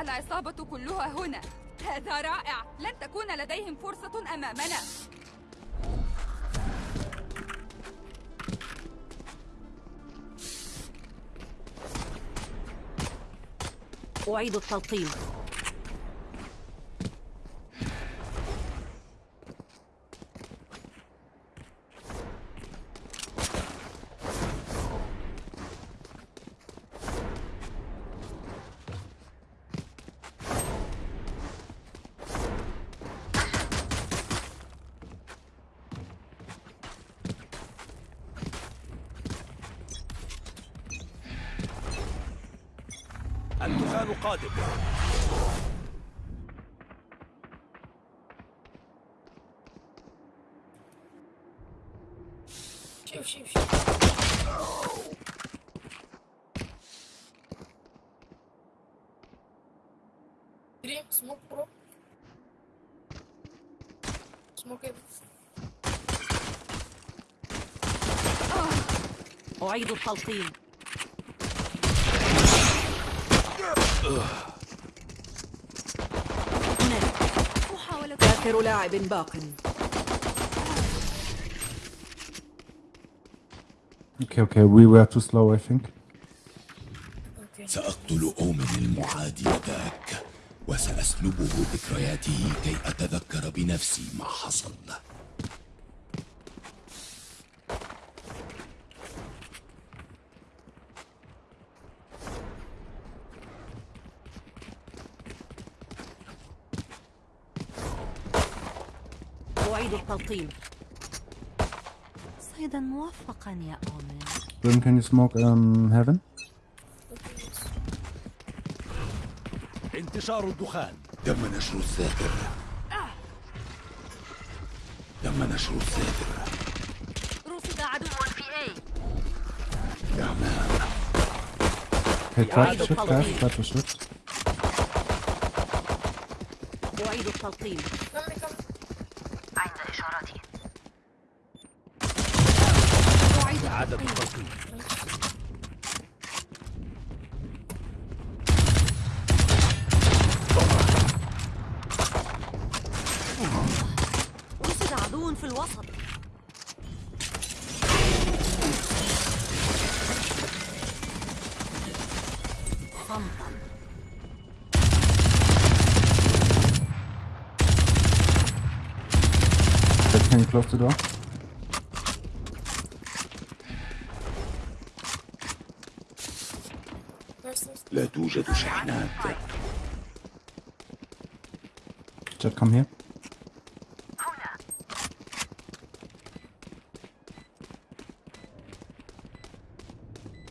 العصابة كلها هنا. هذا رائع. لن تكون لديهم فرصة أمامنا. أعيد التلقيم. شوف شوف شوف. دريم سموك برو. سموك إيه؟ أعيد التلقيم. آخر لاعب باق. Okay, okay, we were too slow, I think. سأقتل أومن المعادي ذاك وسأسلبه ذكرياته كي أتذكر بنفسي ما حصل. أعيد التلقيم. موفقا يا أومن Grim, can you smoke um, heaven? انتشار الدخان. تم نشر الساتر تم نشر الساتر رصد عدو في A. يا مان Hey, to shift, guys. to shift. أعيد التلقيم كمل كمل أعيد عدد التلقيم التلقيم رصد عدو في الوسط صمتا Okay, can you close the door? نايس نايس لا توجد شحنات Jet, come here.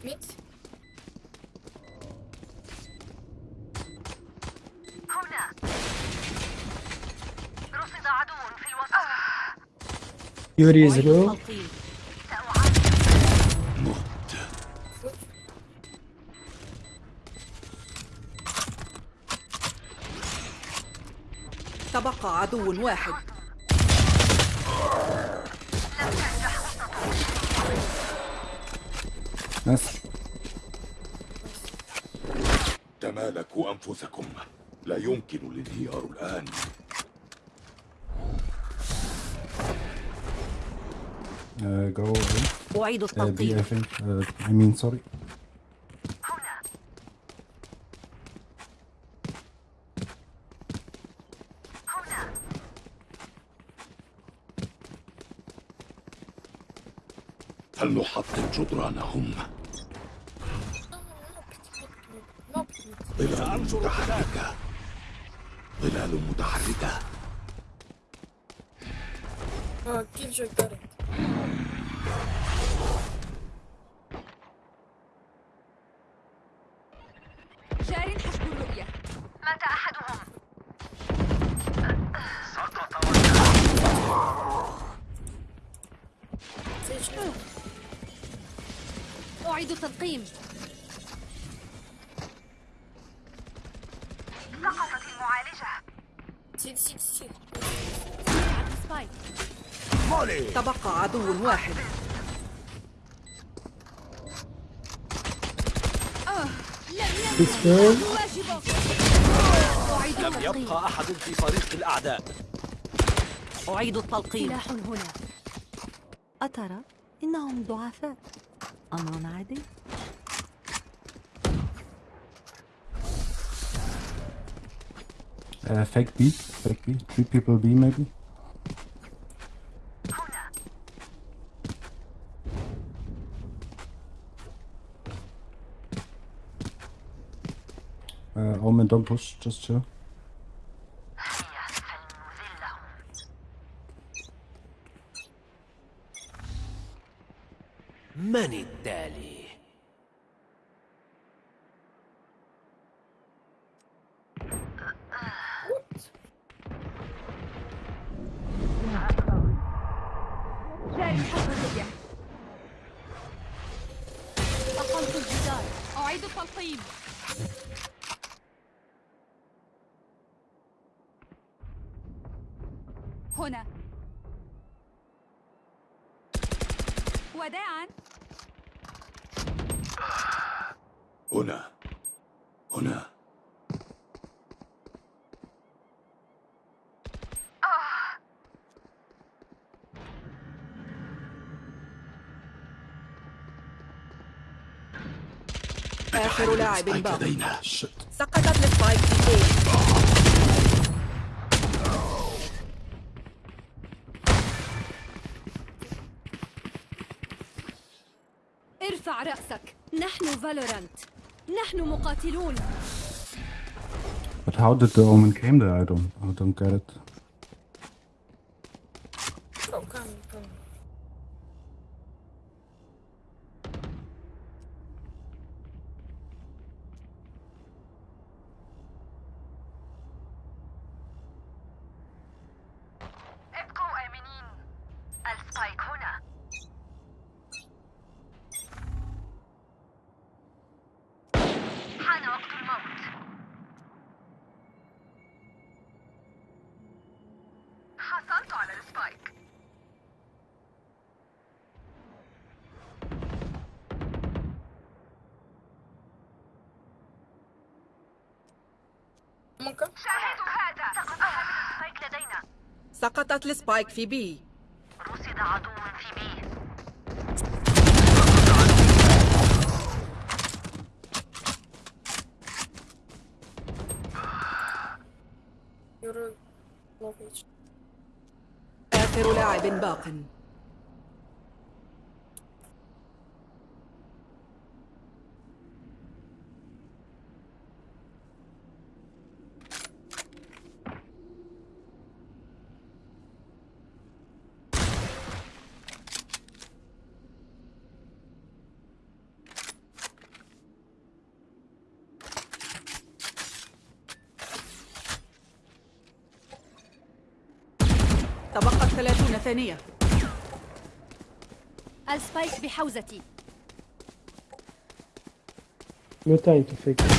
ميت يوري مت تبقى عدو واحد. Nice. تمالكوا أنفسكم. لا يمكن الانهيار الآن Uh, go. أعيد Uh, B, I التلقيم think. Uh, I mean, sorry. فلنحطم جدرانهم ظلال متحركة ظلال متحركة آه جوي كارت أعيد التلقيم سيد سيد سيد سبايك مولي. تبقى عدو واحد. لم التلقيم. يبقى أحد في فريق الأعداء. أعيد التلقيم. سلاح هنا. أترى إنهم ضعفاء. Ana nerede? Uh, fake B, fake B. Three people B maybe. Uh, Omen, don't push, just chill. آخر لاعب باق لدينا. سقطت السبايك في A ارفع رأسك. نحن فالورانت. نحن مقاتلون. But how did the Omen came there? I don't, I don't get it. Oh, come, come. ابقوا آمنين ال spike هنا حان وقت الموت حصلت على ال spike ممكن شاهدوا هذا سقط هذا ال spike لدينا سقطت ال spike في B. رصد عدو في B. آخر لاعب باق تبقت ثلاثون ثانية السبايك بحوزتي. No time to fake it.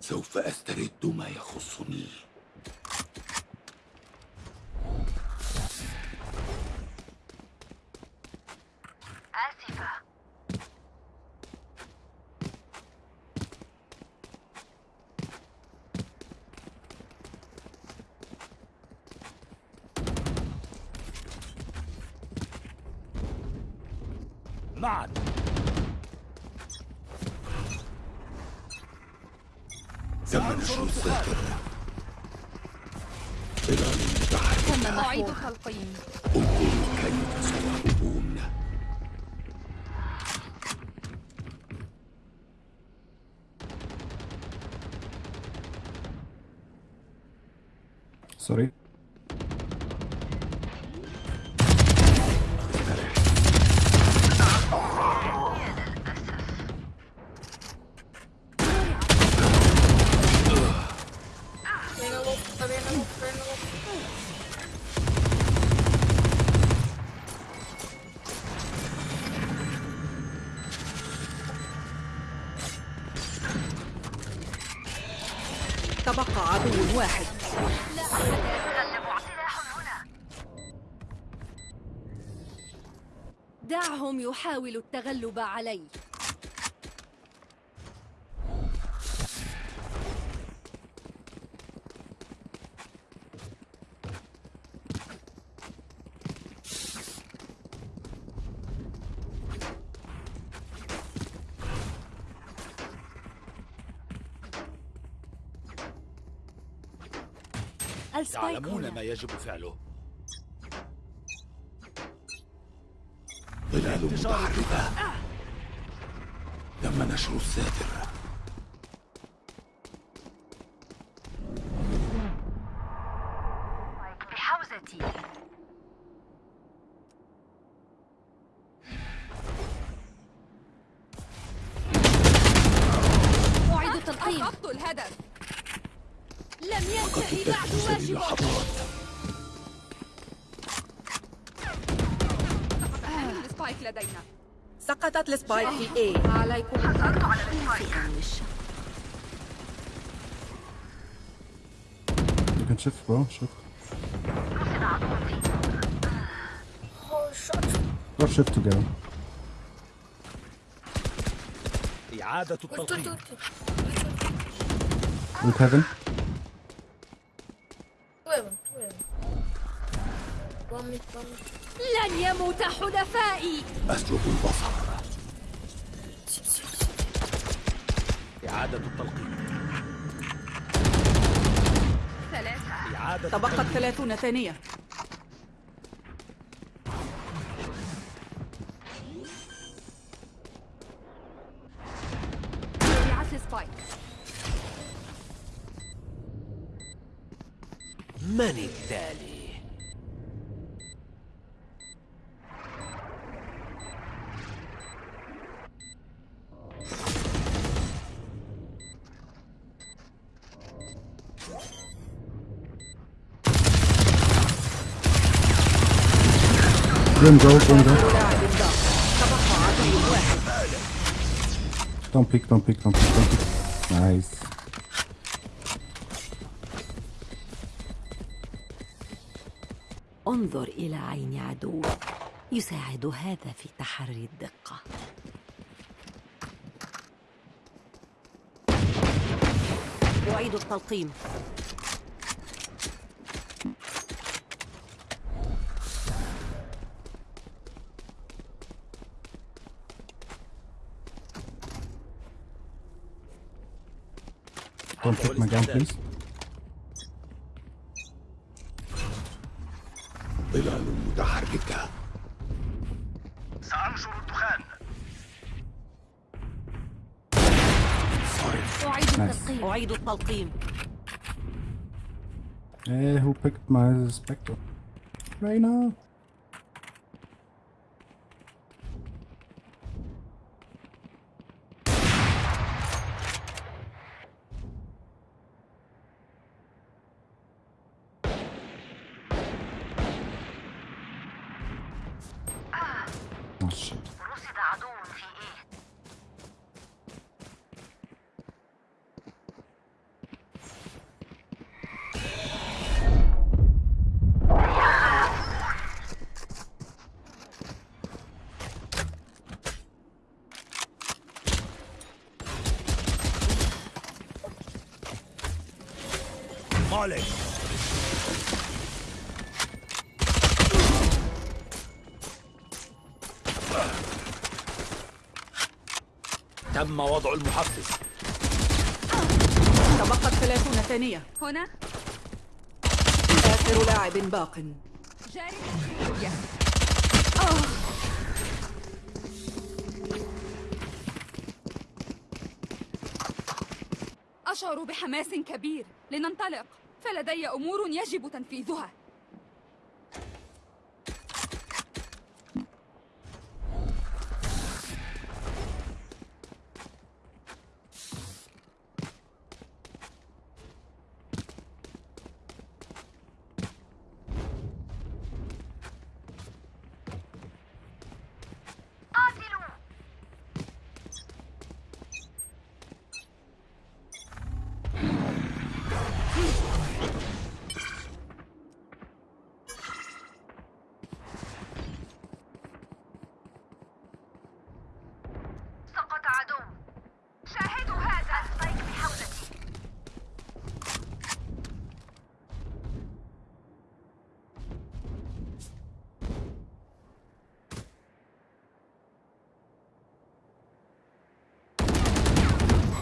سوف أسترد ما يخصني. آسفة. معا تم نشر الذاكرة ظلال أعيد انظروا كيف واحد. دعهم أحدهم يحاول التغلب علي السبايك يعلمون هنا ما يجب فعله. ظلال متحركة تم نشر الساتر السبايك لدينا سقطت السبايك في A عليكم You can shift, bro. Shift. Oh, shot. Go shift together. إعادة التلقيم. With heaven. Two heaven, two heaven. One mid, one mid. لن يموت حلفائي. أسلب البصر. إعادة التلقيم. ثلاثة. إعادة تبقت 30 ثانية رجعت السبايك من التالي Grim, go, Grim, go. لاعب باق تبقى عدو واحد Don't peek, don't peek, don't peek, don't peek. Nice. انظر إلى عين عدوك يساعد هذا في تحري الدقة أعيد التلقيم Don't pick my gun, please. Eh, who picked my Spectre? right now? مالك تم وضع المحفز. تبقت 30 ثانية. هنا؟ آخر لاعب باق. جاري. أشعر بحماس كبير. لننطلق. فلدي أمور يجب تنفيذها قاتلوا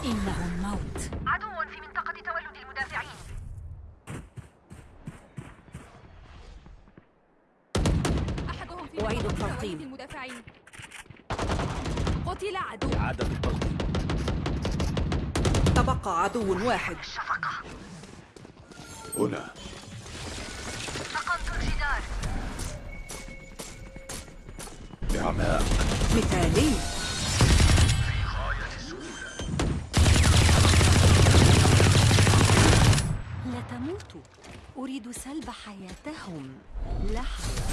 إنه الموت عدو في منطقة تولد المدافعين أحدهم في أعيد منطقة التلقيم. تولد المدافعين قتل عدو. إعادة التلقيم تبقى عدو واحد. هنا. سقمت الجدار إعماء مثالي. لا تموتوا أريد سلب حياتهم. لحظة.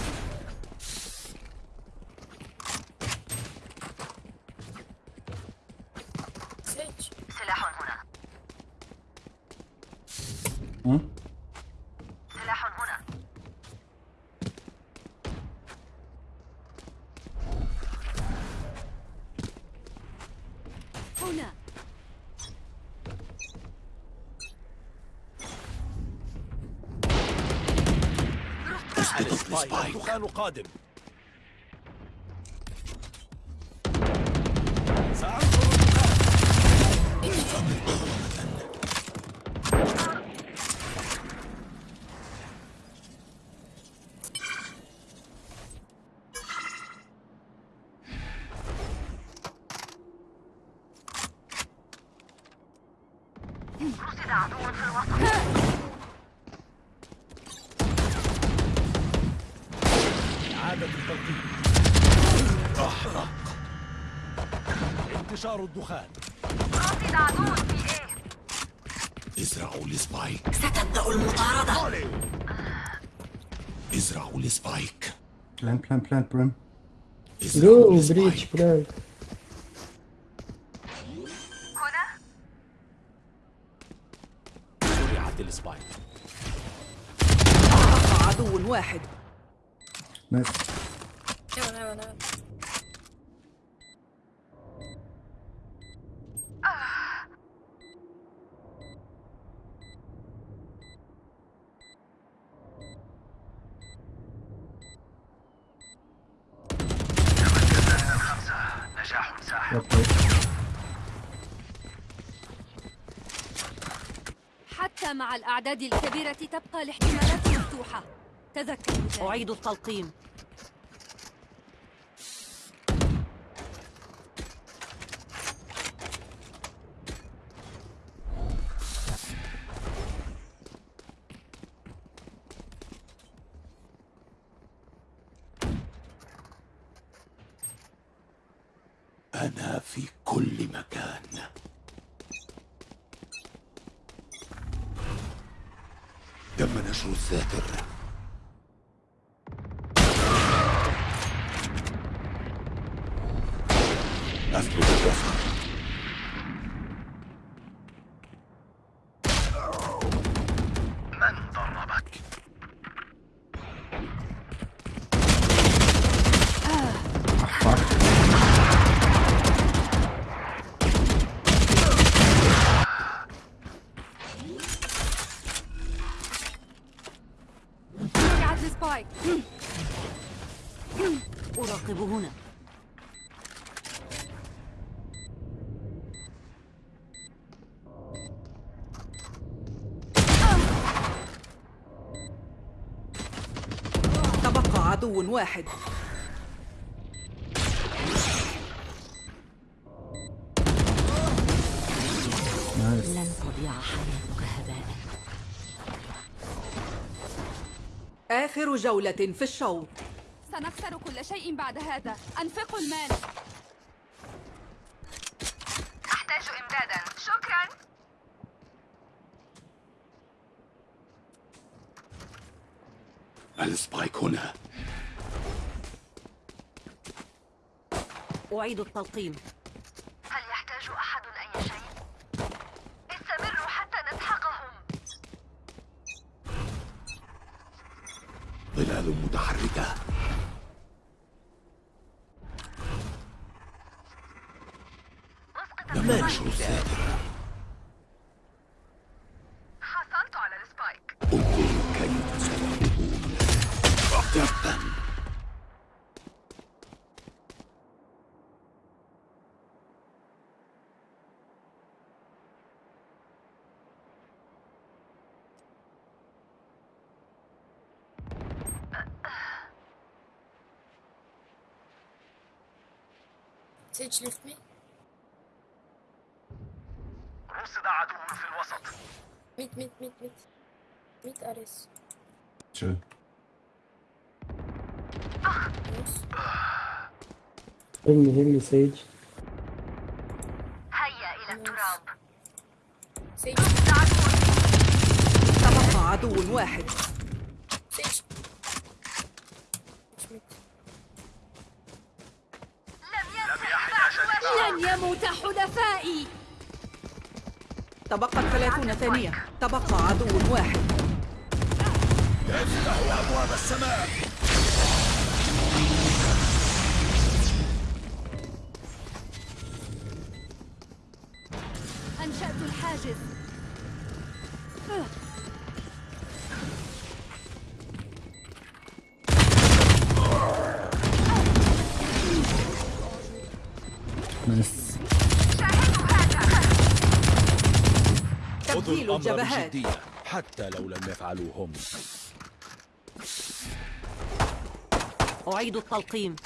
سلاح هنا. هنا سبايك السبايك الدخان قادم إعادة أحرق انتشار الدخان. رصد عدو في A ازرعوا ال spike ستبدأ المطاردة. ازرعوا ال spike Plant, plant, plant, Brim. ازرعوا ال spike حتى مع الأعداد الكبيرة تبقى الاحتمالات مفتوحة. ذلك أعيد التلقيم أنا في كل مكان تم نشر الذاكرة أسلب البصر من ضربك؟ رجعت لسبايك أراقب هنا. تبقى عدو واحد. لن تضيع حياتك هباء. آخر جولة في الشوط. سنخسر كل شيء بعد هذا. أنفقوا المال. أحتاج إمدادا. شكرا. السبايك هنا. أعيد التلقيم. financial sector. أقولك يتسببون طبا me. اخدع عدو ميت ميت ميت ميت. ميت أريس. شو؟ هلمي هلمي سيج. هيا إلى التراب. سيج. عدو تبقى عدو واحد. سيج. لم يحيا جديد لن يموت حلفائي. تبقت ثلاثون ثانية. تبقى عدو واحد. افتحوا أبواب السماء أنشأت الحاجز. الجبهات بجدية حتى لو لم يفعلوا هم أعيد التلقيم.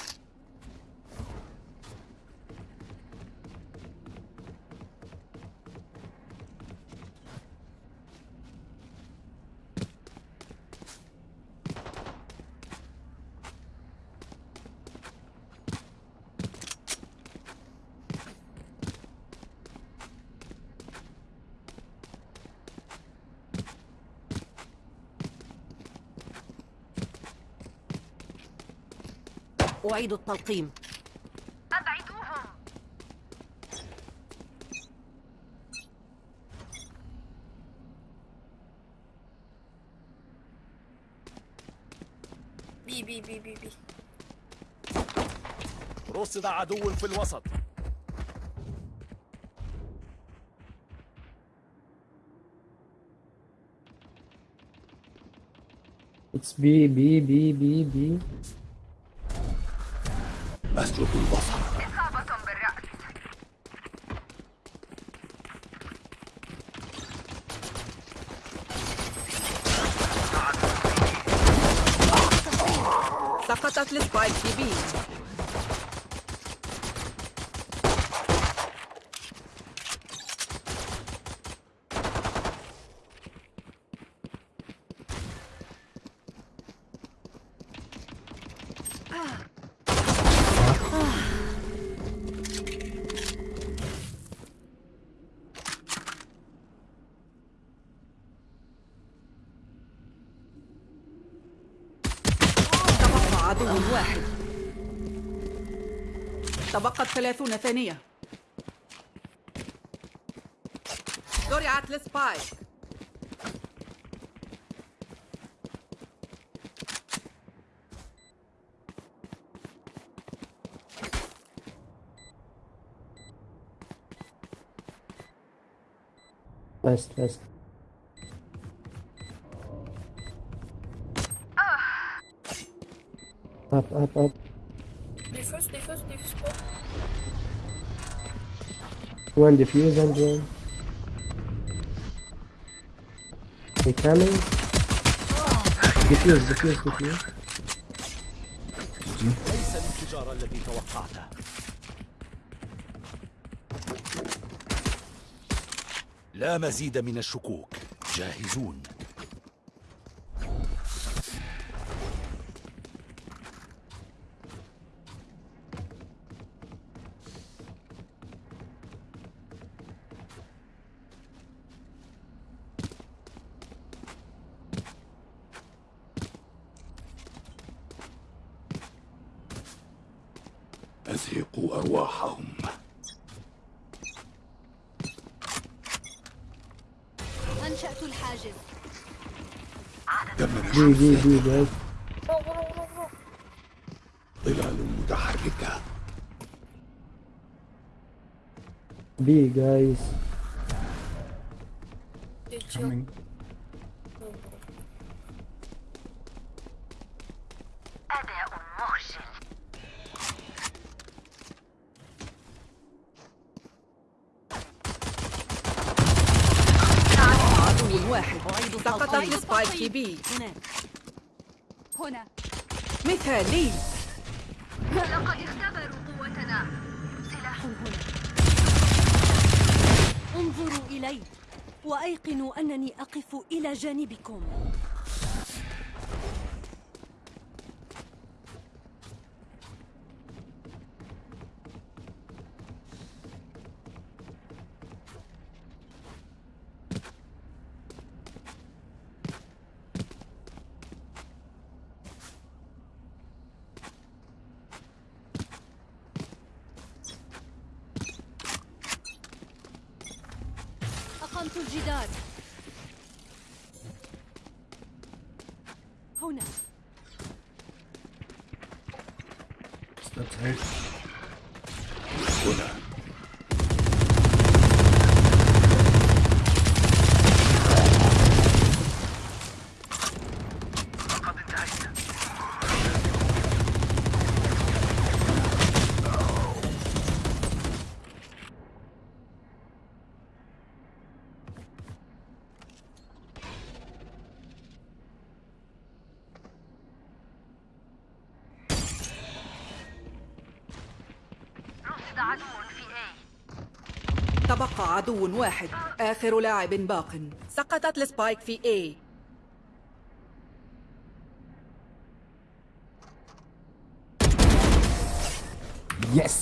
أعيد التلقيم أبعدوهم B, B, B, B. رصد عدو في الوسط It's B, B, B, B, B. أسلب البصر. إصابة بالرأس سقطت السبايك بي تبقى عدو واحد. تبقت ثلاثون ثانية. زرعت السبايك Fast, fast. Up, up, up. Defuse, defuse, defuse. Go. One defuse and one. They coming. Defuse, defuse, defuse. ليس الانفجار الذي توقعته لا مزيد من الشكوك جاهزون أزهقوا أرواحهم. أنشأت الحاجز. go, go, go, go. ظلال متحركة. B, guys. هنا. هنا. مثالي لقد اختبروا قوتنا. سلاح هنا. انظروا إلي. وأيقنوا أنني أقف إلى جانبكم. رصد عدو في اي تبقى عدو واحد. آخر لاعب باق. سقطت السبايك في A. Yes!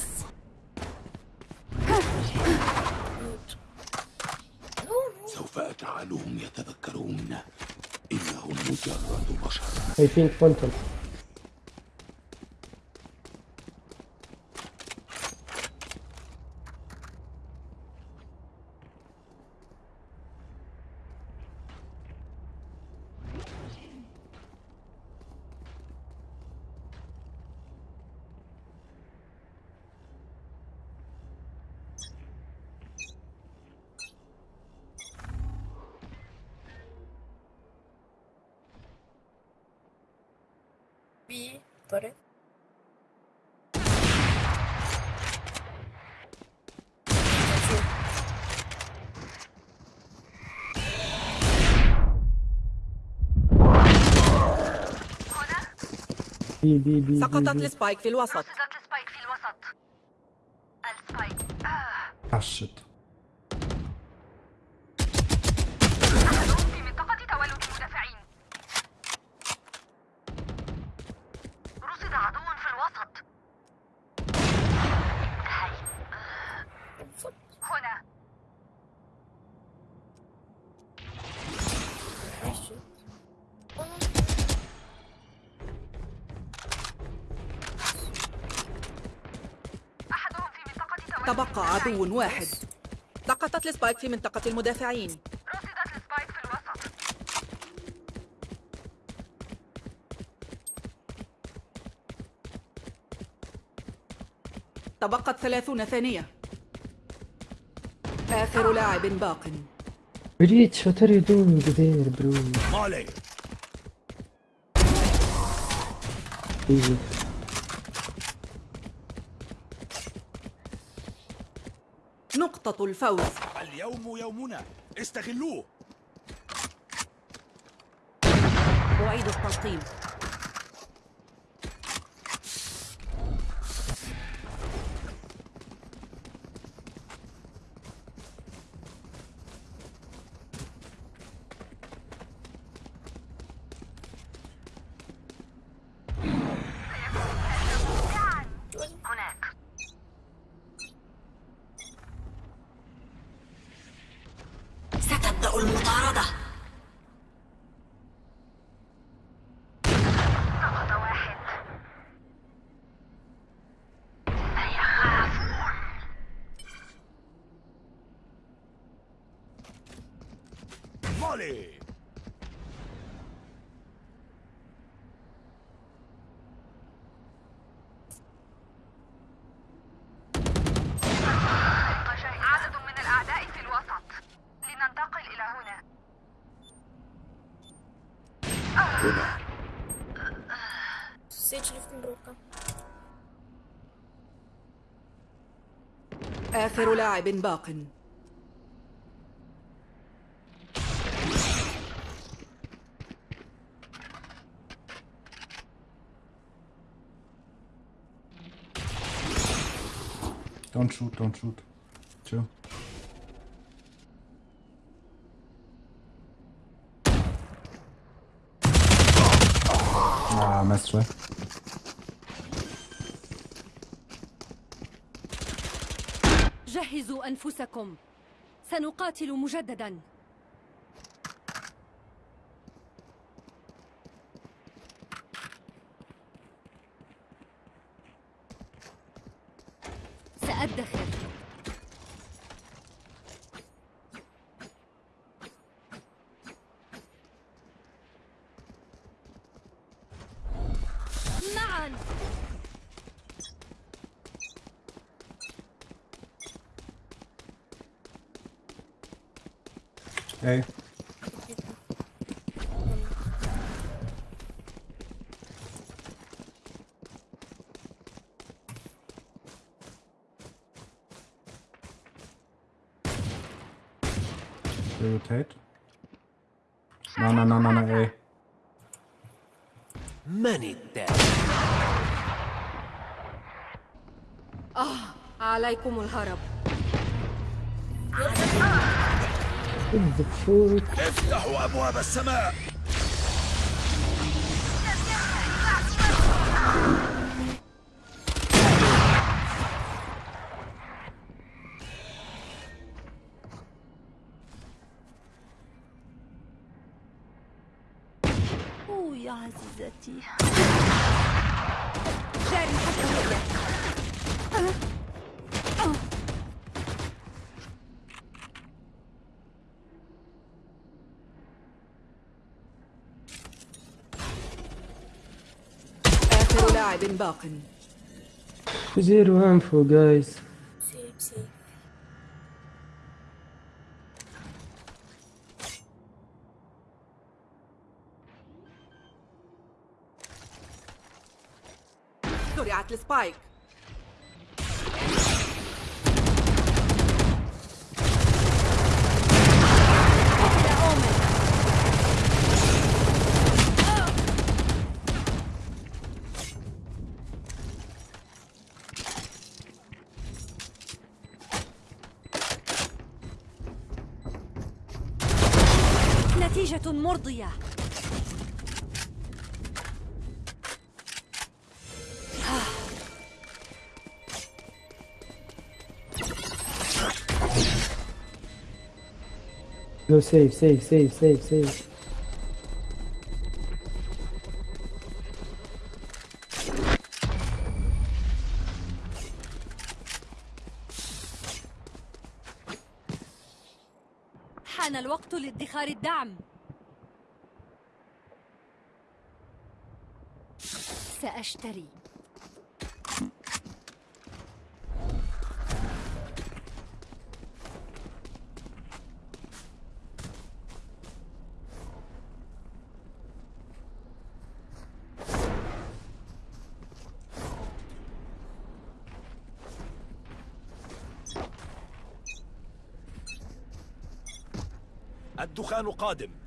سوف أجعلهم يتذكرون إنهم مجرد بشر. I think Phantom. B طريق B B B سقطت. السبايك في الوسط عدو واحد. سقطت ال spike في منطقة المدافعين. رصدت ال spike في الوسط تبقت ثلاثون ثانية. آخر لاعب باق. what are you doing there, bro? نقطة الفوز. اليوم يومنا. استغلوه. أعيد التلقيم هناك ستبدأ المطاردة سقط واحد سيخافون مالي عدد من الأعداء في الوسط لننتقل إلى هنا هنا lifting broken. آخر لاعب باق Don't shoot, don't shoot. Chill. Ah, mestre. جهزوا أنفسكم سنقاتل مجددا سأدخر معا إيه. ريوتيت لا لا لا لا عليكم الهرب. افتحوا أبواب السماء. أوه يا عزيزتي. جاري حتى الرؤية آخر لاعب باق Zero info, guys. سيب سيب زرعت السبايك Go save, save, save, save, save. حان الوقت لادخار الدعم سأشتري الدخان قادم.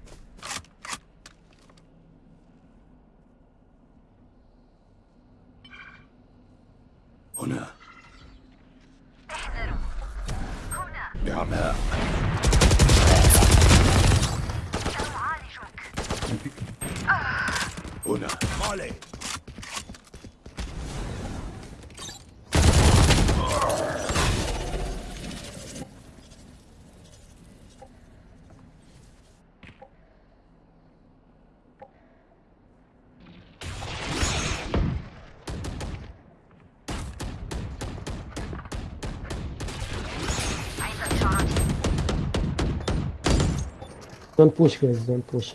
Don't push, guys, don't push.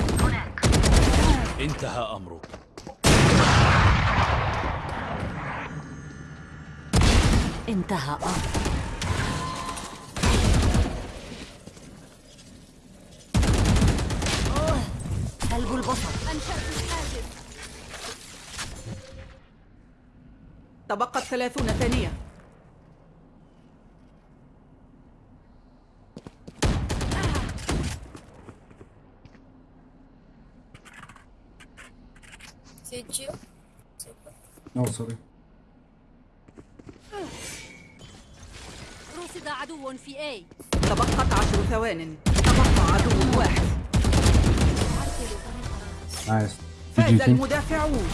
هناك انتهى أمرك. انتهى أوه، كلب البصر. أنشأت الحاجز تبقت ثلاثون ثانية. Sorry. رصد عدو في A تبقت عشر ثوان تبقى عدو واحد Nice. فاز. المدافعون